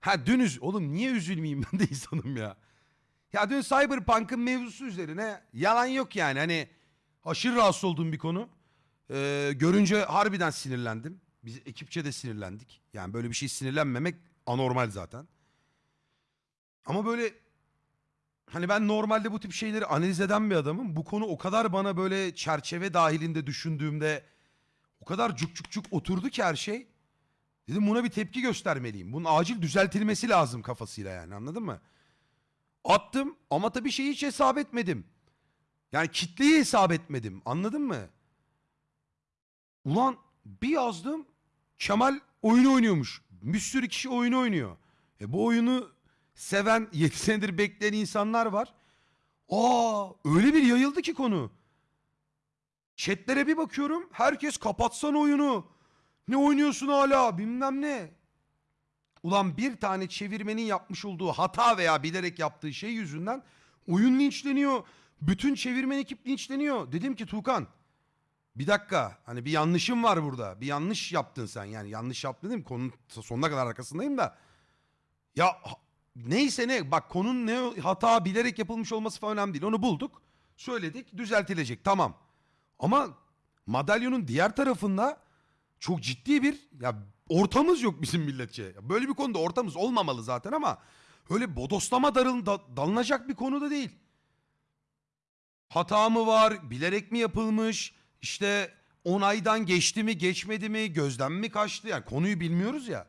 Ha dün üz... Oğlum niye üzülmeyeyim ben de insanım ya. Ya dün Cyberpunk'ın mevzusu üzerine yalan yok yani. Hani aşırı rahatsız olduğum bir konu. Ee, görünce harbiden sinirlendim. Biz ekipçe de sinirlendik. Yani böyle bir şey sinirlenmemek anormal zaten. Ama böyle hani ben normalde bu tip şeyleri analiz eden bir adamım. Bu konu o kadar bana böyle çerçeve dahilinde düşündüğümde o kadar cuk cuk cuk oturdu ki her şey. Dedim buna bir tepki göstermeliyim. Bunun acil düzeltilmesi lazım kafasıyla yani anladın mı? Attım ama tabii şeyi hiç hesap etmedim. Yani kitleyi hesap etmedim anladın mı? Ulan bir yazdım Kemal oyunu oynuyormuş. Bir sürü kişi oyunu oynuyor. E bu oyunu seven 7 senedir bekleyen insanlar var. Aa öyle bir yayıldı ki konu. Chatlere bir bakıyorum. Herkes kapatsan oyunu. Ne oynuyorsun hala bilmem ne. Ulan bir tane çevirmenin yapmış olduğu hata veya bilerek yaptığı şey yüzünden oyun linçleniyor. Bütün çevirmen ekip linçleniyor. Dedim ki Tuğkan bir dakika hani bir yanlışım var burada. Bir yanlış yaptın sen yani yanlış yaptın dedim. Konunun sonuna kadar arkasındayım da. Ya neyse ne bak konunun ne hata bilerek yapılmış olması falan önemli değil. Onu bulduk. Söyledik düzeltilecek tamam. Ama madalyonun diğer tarafında çok ciddi bir ya ortamız yok bizim milletçe. Böyle bir konuda ortamız olmamalı zaten ama öyle bodoslama darıl, da- dalınacak bir konu da değil. Hata mı var? Bilerek mi yapılmış? İşte onaydan geçti mi, geçmedi mi, gözden mi kaçtı? Yani konuyu bilmiyoruz ya.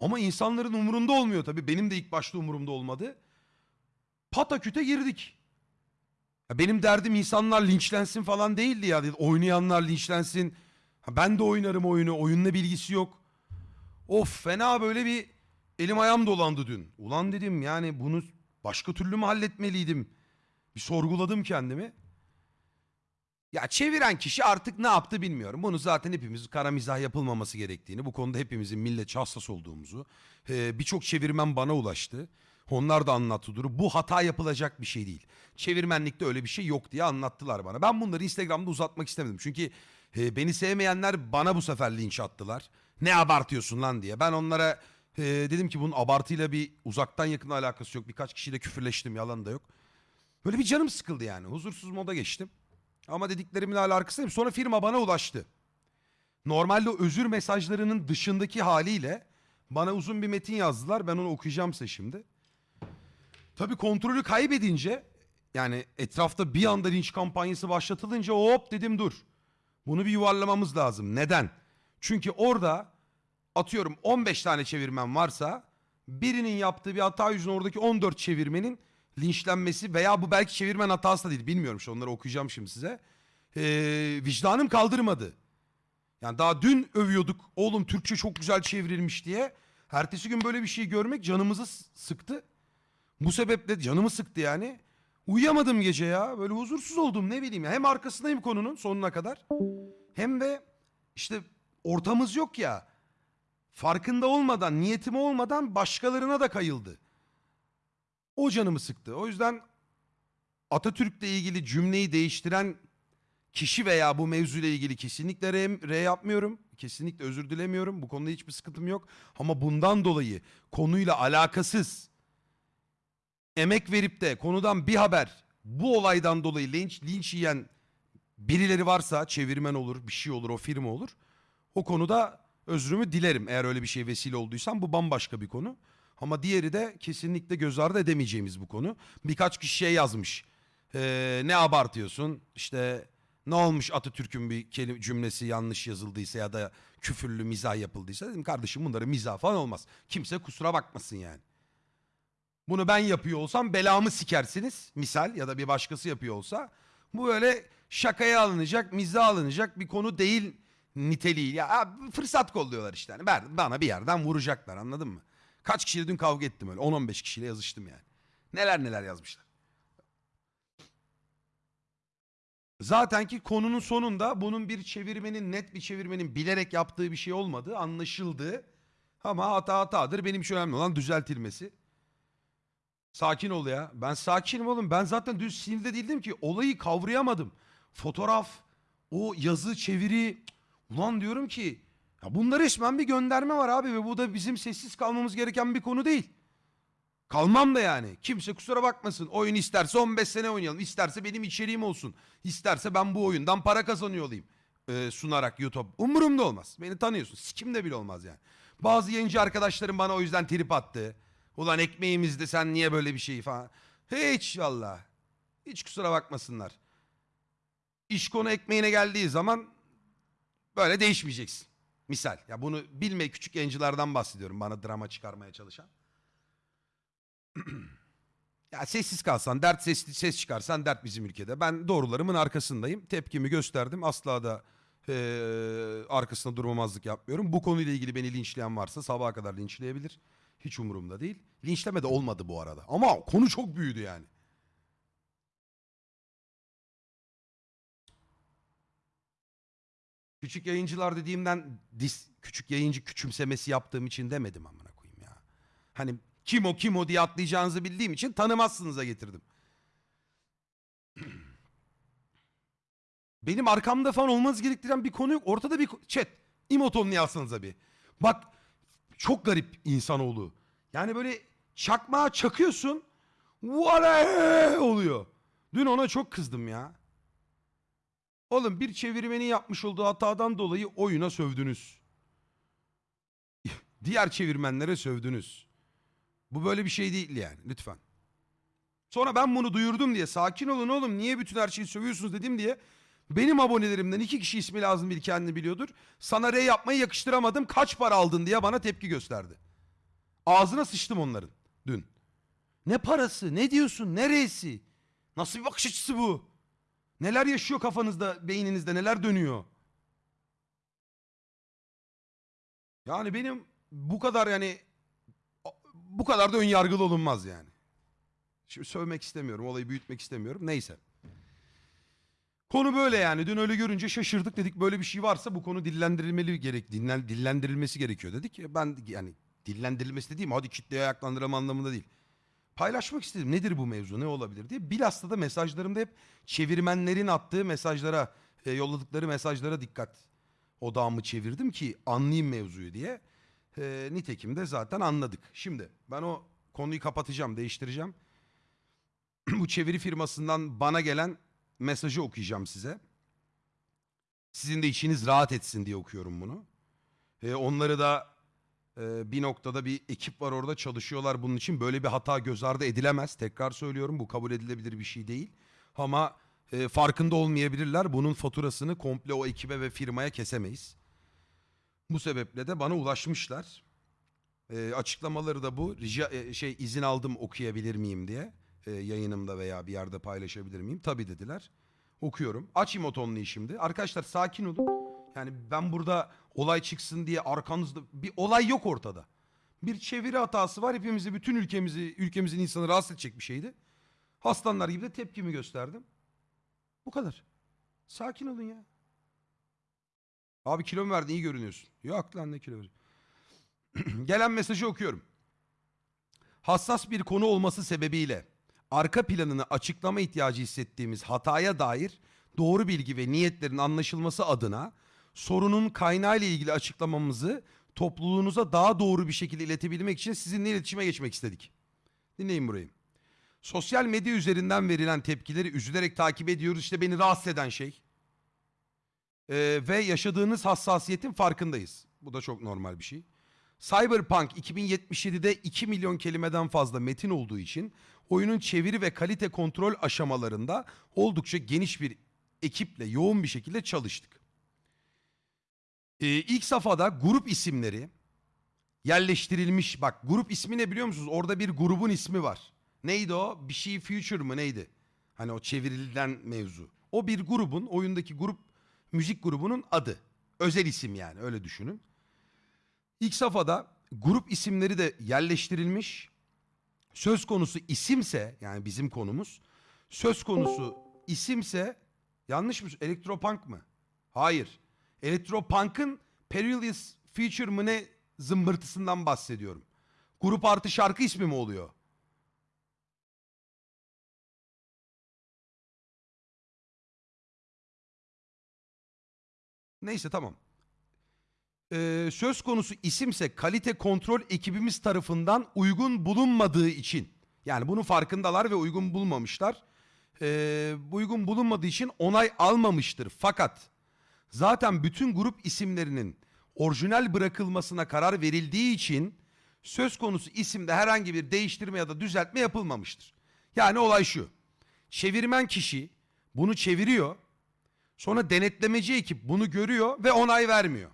Ama insanların umurunda olmuyor tabii. Benim de ilk başta umurumda olmadı. Pataküte girdik. Ya benim derdim insanlar linçlensin falan değildi ya. Oynayanlar linçlensin. Ben de oynarım oyunu. Oyunla bilgisi yok. Of fena böyle bir elim ayağım dolandı dün. Ulan dedim yani bunu başka türlü mü halletmeliydim? Bir sorguladım kendimi. Ya çeviren kişi artık ne yaptı bilmiyorum. Bunu zaten hepimiz kara mizah yapılmaması gerektiğini, bu konuda hepimizin milletçe hassas olduğumuzu, e, birçok çevirmen bana ulaştı. Onlar da anlattı durumu. Bu hata yapılacak bir şey değil. Çevirmenlikte öyle bir şey yok diye anlattılar bana. Ben bunları Instagram'da uzatmak istemedim. Çünkü e, beni sevmeyenler bana bu sefer linç attılar. Ne abartıyorsun lan diye. Ben onlara e, dedim ki bunun abartıyla bir uzaktan yakın alakası yok. Birkaç kişiyle küfürleştim yalan da yok. Böyle bir canım sıkıldı yani. Huzursuz moda geçtim. Ama dediklerimin hala arkasındayım. Sonra firma bana ulaştı. Normalde özür mesajlarının dışındaki haliyle bana uzun bir metin yazdılar. Ben onu okuyacağım size şimdi. Tabii kontrolü kaybedince yani etrafta bir anda linç kampanyası başlatılınca hop dedim dur. Bunu bir yuvarlamamız lazım. Neden? Çünkü orada atıyorum 15 tane çevirmen varsa birinin yaptığı bir hata yüzünden oradaki 14 çevirmenin linçlenmesi veya bu belki çevirmen hatası da değil bilmiyorum şu onları okuyacağım şimdi size. Ee, vicdanım kaldırmadı. Yani daha dün övüyorduk oğlum Türkçe çok güzel çevrilmiş diye. Ertesi gün böyle bir şey görmek canımızı sıktı. Bu sebeple canımı sıktı yani. Uyuyamadım gece ya. Böyle huzursuz oldum ne bileyim ya. Hem arkasındayım konunun sonuna kadar. Hem de işte ortamız yok ya. Farkında olmadan, niyetimi olmadan başkalarına da kayıldı. O canımı sıktı. O yüzden Atatürk'le ilgili cümleyi değiştiren kişi veya bu mevzuyla ilgili kesinlikle re, re yapmıyorum. Kesinlikle özür dilemiyorum. Bu konuda hiçbir sıkıntım yok. Ama bundan dolayı konuyla alakasız emek verip de konudan bir haber bu olaydan dolayı linç, linç yiyen birileri varsa çevirmen olur, bir şey olur, o firma olur. O konuda özrümü dilerim. Eğer öyle bir şey vesile olduysam bu bambaşka bir konu. Ama diğeri de kesinlikle göz ardı edemeyeceğimiz bu konu. Birkaç kişi şey yazmış. Ee, ne abartıyorsun? İşte ne olmuş Atatürk'ün bir kelime, cümlesi yanlış yazıldıysa ya da küfürlü mizah yapıldıysa dedim kardeşim bunları mizah falan olmaz. Kimse kusura bakmasın yani. Bunu ben yapıyor olsam belamı sikersiniz misal ya da bir başkası yapıyor olsa. Bu böyle şakaya alınacak, mizah alınacak bir konu değil niteliği. Ya fırsat kolluyorlar işte. Yani ben- bana bir yerden vuracaklar anladın mı? Kaç kişiyle dün kavga ettim öyle. 10-15 kişiyle yazıştım yani. Neler neler yazmışlar. Zaten ki konunun sonunda bunun bir çevirmenin net bir çevirmenin bilerek yaptığı bir şey olmadığı anlaşıldı. Ama hata hatadır. Benim için önemli olan düzeltilmesi. Sakin ol ya. Ben sakinim oğlum. Ben zaten dün sinirde değildim ki. Olayı kavrayamadım. Fotoğraf, o yazı, çeviri. Ulan diyorum ki Ya bunda resmen bir gönderme var abi ve bu da bizim sessiz kalmamız gereken bir konu değil. Kalmam da yani. Kimse kusura bakmasın. Oyun isterse 15 sene oynayalım. İsterse benim içeriğim olsun. İsterse ben bu oyundan para kazanıyor olayım. Ee, sunarak YouTube. Umurumda olmaz. Beni tanıyorsun. Sikimde bile olmaz yani. Bazı yayıncı arkadaşlarım bana o yüzden trip attı. Ulan ekmeğimizde sen niye böyle bir şey falan. Hiç valla. Hiç kusura bakmasınlar. İş konu ekmeğine geldiği zaman böyle değişmeyeceksin. Misal. Ya bunu bilme küçük yayıncılardan bahsediyorum bana drama çıkarmaya çalışan. ya sessiz kalsan, dert ses, ses çıkarsan dert bizim ülkede. Ben doğrularımın arkasındayım. Tepkimi gösterdim. Asla da eee, arkasında durmamazlık yapmıyorum. Bu konuyla ilgili beni linçleyen varsa sabaha kadar linçleyebilir. Hiç umurumda değil. Linçleme de olmadı bu arada. Ama konu çok büyüdü yani. Küçük yayıncılar dediğimden dis, küçük yayıncı küçümsemesi yaptığım için demedim amına koyayım ya. Hani kim o kim o diye atlayacağınızı bildiğim için tanımazsınıza getirdim. Benim arkamda falan olmanız gerektiren bir konu yok. Ortada bir chat. İmotonunu yazsanıza bir. Bak çok garip insanoğlu. Yani böyle çakmağa çakıyorsun. Vale oluyor. Dün ona çok kızdım ya. Oğlum bir çevirmenin yapmış olduğu hatadan dolayı oyuna sövdünüz. Diğer çevirmenlere sövdünüz. Bu böyle bir şey değil yani lütfen. Sonra ben bunu duyurdum diye sakin olun oğlum niye bütün her şeyi sövüyorsunuz dedim diye benim abonelerimden iki kişi ismi lazım bir kendini biliyordur. Sana R yapmayı yakıştıramadım kaç para aldın diye bana tepki gösterdi. Ağzına sıçtım onların dün. Ne parası ne diyorsun neresi? Nasıl bir bakış açısı bu? Neler yaşıyor kafanızda, beyninizde, neler dönüyor? Yani benim bu kadar yani bu kadar da ön yargılı olunmaz yani. Şimdi sövmek istemiyorum, olayı büyütmek istemiyorum. Neyse. Konu böyle yani. Dün öyle görünce şaşırdık dedik böyle bir şey varsa bu konu dillendirilmeli gerek dinlen, dillendirilmesi gerekiyor dedik. Ben yani dillendirilmesi dediğim hadi kitleye ayaklandırım anlamında değil paylaşmak istedim. Nedir bu mevzu ne olabilir diye. Bilhassa da mesajlarımda hep çevirmenlerin attığı mesajlara, e, yolladıkları mesajlara dikkat odağımı çevirdim ki anlayayım mevzuyu diye. E, nitekim de zaten anladık. Şimdi ben o konuyu kapatacağım, değiştireceğim. bu çeviri firmasından bana gelen mesajı okuyacağım size. Sizin de içiniz rahat etsin diye okuyorum bunu. E, onları da ee, bir noktada bir ekip var orada çalışıyorlar bunun için. Böyle bir hata göz ardı edilemez. Tekrar söylüyorum bu kabul edilebilir bir şey değil. Ama e, farkında olmayabilirler. Bunun faturasını komple o ekibe ve firmaya kesemeyiz. Bu sebeple de bana ulaşmışlar. E, açıklamaları da bu. Rica, e, şey izin aldım okuyabilir miyim diye. E, yayınımda veya bir yerde paylaşabilir miyim? Tabii dediler. Okuyorum. Açayım o tonluyu şimdi. Arkadaşlar sakin olun. Yani ben burada olay çıksın diye arkanızda bir olay yok ortada. Bir çeviri hatası var. Hepimizi bütün ülkemizi ülkemizin insanı rahatsız edecek bir şeydi. Aslanlar gibi de tepkimi gösterdim. Bu kadar. Sakin olun ya. Abi kilo mu verdin iyi görünüyorsun. Yok lan ne kilo. Gelen mesajı okuyorum. Hassas bir konu olması sebebiyle arka planını açıklama ihtiyacı hissettiğimiz hataya dair doğru bilgi ve niyetlerin anlaşılması adına sorunun kaynağı ile ilgili açıklamamızı topluluğunuza daha doğru bir şekilde iletebilmek için sizinle iletişime geçmek istedik. Dinleyin burayı. Sosyal medya üzerinden verilen tepkileri üzülerek takip ediyoruz. İşte beni rahatsız eden şey. Ee, ve yaşadığınız hassasiyetin farkındayız. Bu da çok normal bir şey. Cyberpunk 2077'de 2 milyon kelimeden fazla metin olduğu için oyunun çeviri ve kalite kontrol aşamalarında oldukça geniş bir ekiple yoğun bir şekilde çalıştık. Ee, ilk safhada grup isimleri yerleştirilmiş. Bak grup ismi ne biliyor musunuz? Orada bir grubun ismi var. Neydi o? Bir şey Future mı neydi? Hani o çevrilen mevzu. O bir grubun, oyundaki grup, müzik grubunun adı. Özel isim yani öyle düşünün. İlk safhada grup isimleri de yerleştirilmiş. Söz konusu isimse yani bizim konumuz. Söz konusu isimse yanlış mı? Elektropunk mı? Hayır. Elektropunk'ın Perilous Feature mı ne zımbırtısından bahsediyorum. Grup artı şarkı ismi mi oluyor? Neyse tamam. Ee, söz konusu isimse kalite kontrol ekibimiz tarafından uygun bulunmadığı için yani bunun farkındalar ve uygun bulmamışlar. Ee, uygun bulunmadığı için onay almamıştır. Fakat zaten bütün grup isimlerinin orijinal bırakılmasına karar verildiği için söz konusu isimde herhangi bir değiştirme ya da düzeltme yapılmamıştır. Yani olay şu. Çevirmen kişi bunu çeviriyor. Sonra denetlemeci ekip bunu görüyor ve onay vermiyor.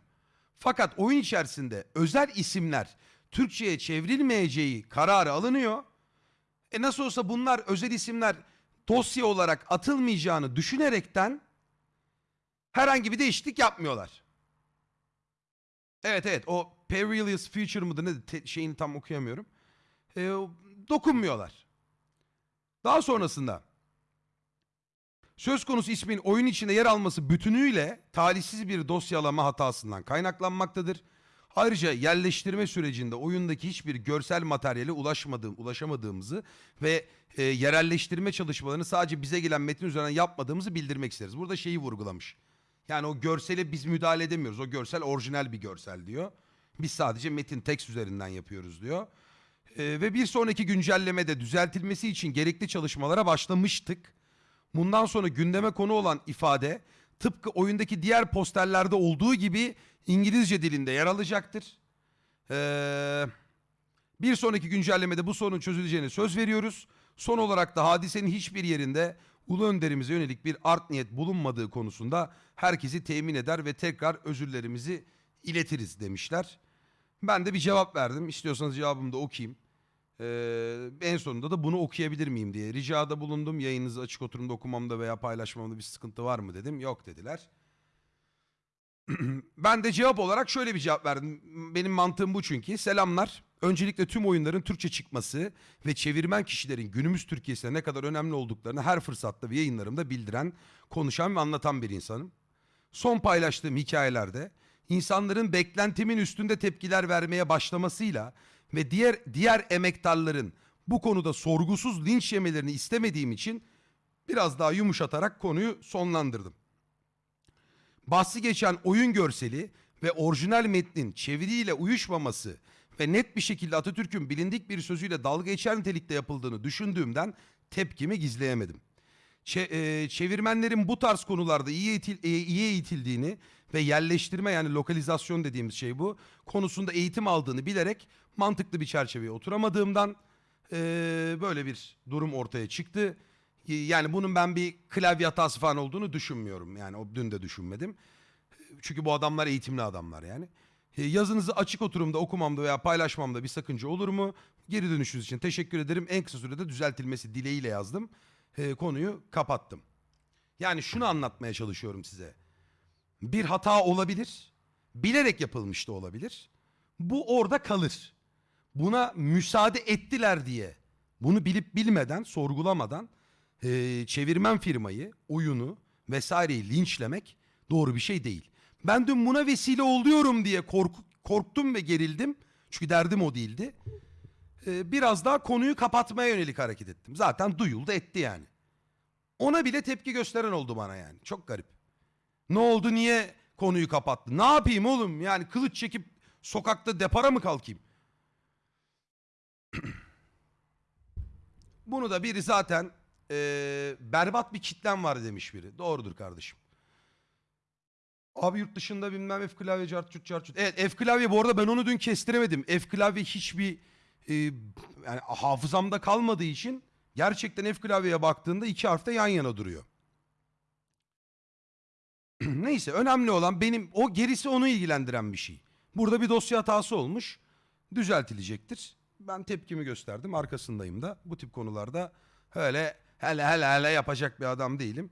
Fakat oyun içerisinde özel isimler Türkçe'ye çevrilmeyeceği kararı alınıyor. E nasıl olsa bunlar özel isimler dosya olarak atılmayacağını düşünerekten herhangi bir değişiklik yapmıyorlar. Evet evet o Perilous Future mıdır ne te- şeyini tam okuyamıyorum. E, dokunmuyorlar. Daha sonrasında söz konusu ismin oyun içinde yer alması bütünüyle talihsiz bir dosyalama hatasından kaynaklanmaktadır. Ayrıca yerleştirme sürecinde oyundaki hiçbir görsel materyale ulaşmadığım, ulaşamadığımızı ve e, yerelleştirme çalışmalarını sadece bize gelen metin üzerinden yapmadığımızı bildirmek isteriz. Burada şeyi vurgulamış. Yani o görsele biz müdahale edemiyoruz. O görsel orijinal bir görsel diyor. Biz sadece metin tekst üzerinden yapıyoruz diyor. E, ve bir sonraki güncellemede düzeltilmesi için gerekli çalışmalara başlamıştık. Bundan sonra gündeme konu olan ifade tıpkı oyundaki diğer posterlerde olduğu gibi İngilizce dilinde yer alacaktır. Ee, bir sonraki güncellemede bu sorunun çözüleceğine söz veriyoruz. Son olarak da hadisenin hiçbir yerinde Ulu Önderimize yönelik bir art niyet bulunmadığı konusunda herkesi temin eder ve tekrar özürlerimizi iletiriz demişler. Ben de bir cevap verdim. İstiyorsanız cevabımı da okuyayım. Ee, en sonunda da bunu okuyabilir miyim diye ricada bulundum. Yayınınızı açık oturumda okumamda veya paylaşmamda bir sıkıntı var mı dedim. Yok dediler. ben de cevap olarak şöyle bir cevap verdim. Benim mantığım bu çünkü. Selamlar. Öncelikle tüm oyunların Türkçe çıkması ve çevirmen kişilerin günümüz Türkiye'sine ne kadar önemli olduklarını her fırsatta ve yayınlarımda bildiren, konuşan ve anlatan bir insanım. Son paylaştığım hikayelerde insanların beklentimin üstünde tepkiler vermeye başlamasıyla ve diğer diğer emektarların bu konuda sorgusuz linç yemelerini istemediğim için biraz daha yumuşatarak konuyu sonlandırdım. Bahsi geçen oyun görseli ve orijinal metnin çeviriyle uyuşmaması ve net bir şekilde Atatürk'ün bilindik bir sözüyle dalga geçer nitelikte yapıldığını düşündüğümden tepkimi gizleyemedim. Çe- e, çevirmenlerin bu tarz konularda iyi, eğitil- e, iyi eğitildiğini ve yerleştirme yani lokalizasyon dediğimiz şey bu konusunda eğitim aldığını bilerek mantıklı bir çerçeveye oturamadığımdan e, böyle bir durum ortaya çıktı. Yani bunun ben bir klavye hatası falan olduğunu düşünmüyorum. Yani o dün de düşünmedim. Çünkü bu adamlar eğitimli adamlar yani. E, Yazınızı açık oturumda okumamda veya paylaşmamda bir sakınca olur mu? Geri dönüşünüz için teşekkür ederim. En kısa sürede düzeltilmesi dileğiyle yazdım. E, konuyu kapattım. Yani şunu anlatmaya çalışıyorum size. Bir hata olabilir. Bilerek yapılmış da olabilir. Bu orada kalır. Buna müsaade ettiler diye bunu bilip bilmeden, sorgulamadan e, çevirmen firmayı, oyunu vesaireyi linçlemek doğru bir şey değil. Ben dün buna vesile oluyorum diye korku- korktum ve gerildim. Çünkü derdim o değildi. E, biraz daha konuyu kapatmaya yönelik hareket ettim. Zaten duyuldu etti yani. Ona bile tepki gösteren oldu bana yani. Çok garip. Ne oldu niye konuyu kapattı? Ne yapayım oğlum? Yani kılıç çekip sokakta depara mı kalkayım? Bunu da biri zaten eee, berbat bir kitlem var demiş biri. Doğrudur kardeşim. Abi yurt dışında bilmem F klavye cartçut cartçut. Evet F klavye bu arada ben onu dün kestiremedim. F klavye hiçbir e, yani hafızamda kalmadığı için gerçekten F klavyeye baktığında iki harfte yan yana duruyor. Neyse önemli olan benim o gerisi onu ilgilendiren bir şey. Burada bir dosya hatası olmuş. Düzeltilecektir. Ben tepkimi gösterdim. Arkasındayım da. Bu tip konularda öyle hele hele hele yapacak bir adam değilim.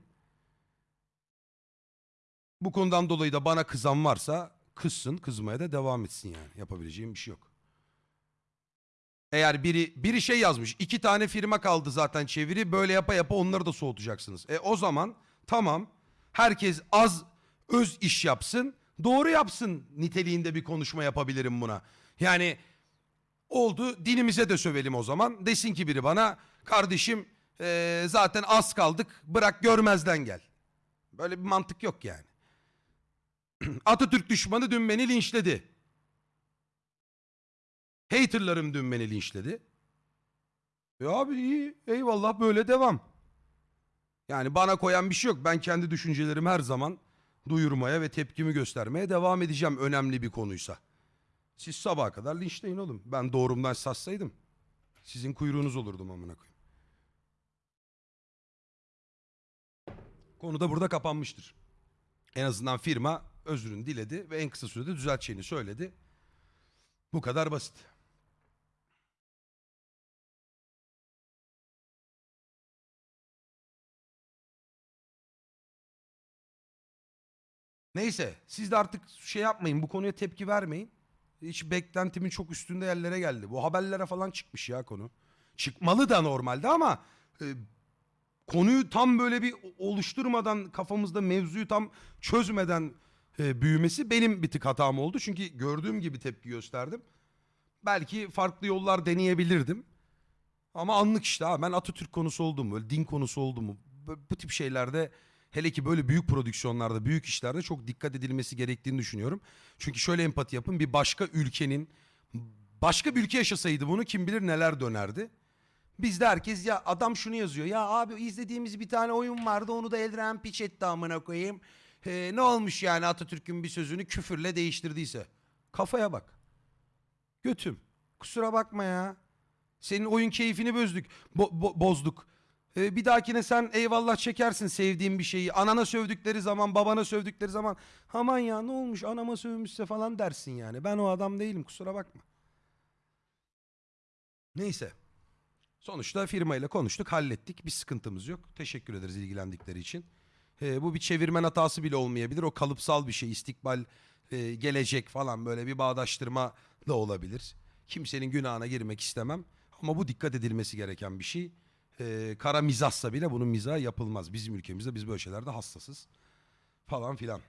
Bu konudan dolayı da bana kızan varsa kızsın, kızmaya da devam etsin yani. Yapabileceğim bir şey yok. Eğer biri biri şey yazmış, iki tane firma kaldı zaten çeviri, böyle yapa yapa onları da soğutacaksınız. E o zaman tamam, herkes az öz iş yapsın, doğru yapsın niteliğinde bir konuşma yapabilirim buna. Yani oldu dinimize de sövelim o zaman. Desin ki biri bana, kardeşim eee, zaten az kaldık, bırak görmezden gel. Böyle bir mantık yok yani. Atatürk düşmanı dün beni linçledi. Haterlarım dün beni linçledi. E abi iyi eyvallah böyle devam. Yani bana koyan bir şey yok. Ben kendi düşüncelerimi her zaman duyurmaya ve tepkimi göstermeye devam edeceğim önemli bir konuysa. Siz sabaha kadar linçleyin oğlum. Ben doğrumdan sassaydım. Sizin kuyruğunuz olurdum amına koyayım. Konu da burada kapanmıştır. En azından firma özrünü diledi ve en kısa sürede düzelteceğini söyledi. Bu kadar basit. Neyse siz de artık şey yapmayın bu konuya tepki vermeyin. Hiç beklentimin çok üstünde yerlere geldi. Bu haberlere falan çıkmış ya konu. Çıkmalı da normalde ama e, konuyu tam böyle bir oluşturmadan kafamızda mevzuyu tam çözmeden e, büyümesi benim bir tık hatam oldu. Çünkü gördüğüm gibi tepki gösterdim. Belki farklı yollar deneyebilirdim. Ama anlık işte ha ben Atatürk konusu oldum böyle din konusu oldu mu bu tip şeylerde hele ki böyle büyük prodüksiyonlarda büyük işlerde çok dikkat edilmesi gerektiğini düşünüyorum. Çünkü şöyle empati yapın bir başka ülkenin başka bir ülke yaşasaydı bunu kim bilir neler dönerdi. Bizde herkes ya adam şunu yazıyor. Ya abi izlediğimiz bir tane oyun vardı onu da Eldiren piç etti amına koyayım. Ee, ne olmuş yani Atatürk'ün bir sözünü küfürle değiştirdiyse. Kafaya bak. Götüm. Kusura bakma ya. Senin oyun keyfini bozduk. Bo- bo- bozduk. Ee, bir dahakine sen eyvallah çekersin sevdiğin bir şeyi. Anana sövdükleri zaman, babana sövdükleri zaman aman ya ne olmuş anama sövmüşse falan dersin yani. Ben o adam değilim kusura bakma. Neyse. Sonuçta firmayla konuştuk, hallettik. Bir sıkıntımız yok. Teşekkür ederiz ilgilendikleri için. Ee, bu bir çevirmen hatası bile olmayabilir. O kalıpsal bir şey. istikbal, e, gelecek falan böyle bir bağdaştırma da olabilir. Kimsenin günahına girmek istemem. Ama bu dikkat edilmesi gereken bir şey. Ee, kara mizahsa bile bunun mizahı yapılmaz. Bizim ülkemizde biz böyle şeylerde hassasız. Falan filan.